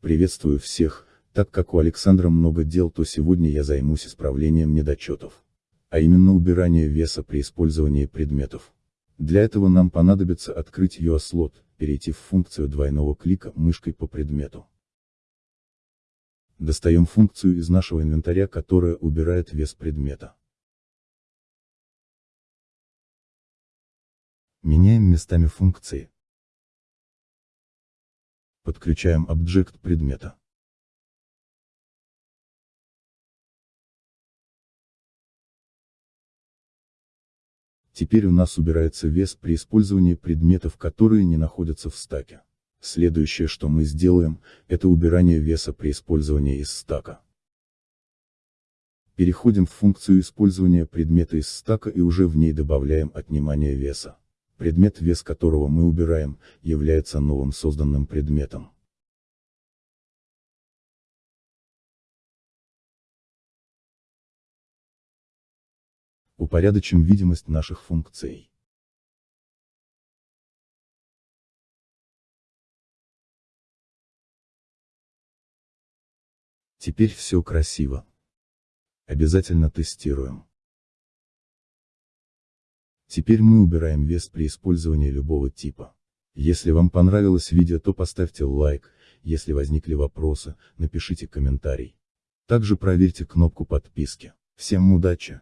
Приветствую всех, так как у Александра много дел, то сегодня я займусь исправлением недочетов. А именно убирание веса при использовании предметов. Для этого нам понадобится открыть UA-слот, перейти в функцию двойного клика мышкой по предмету. Достаем функцию из нашего инвентаря, которая убирает вес предмета. Меняем местами функции. Подключаем объект предмета. Теперь у нас убирается вес при использовании предметов, которые не находятся в стаке. Следующее, что мы сделаем, это убирание веса при использовании из стака. Переходим в функцию использования предмета из стака и уже в ней добавляем отнимание веса. Предмет, вес которого мы убираем, является новым созданным предметом. Упорядочим видимость наших функций. Теперь все красиво. Обязательно тестируем. Теперь мы убираем вес при использовании любого типа. Если вам понравилось видео, то поставьте лайк, если возникли вопросы, напишите комментарий. Также проверьте кнопку подписки. Всем удачи!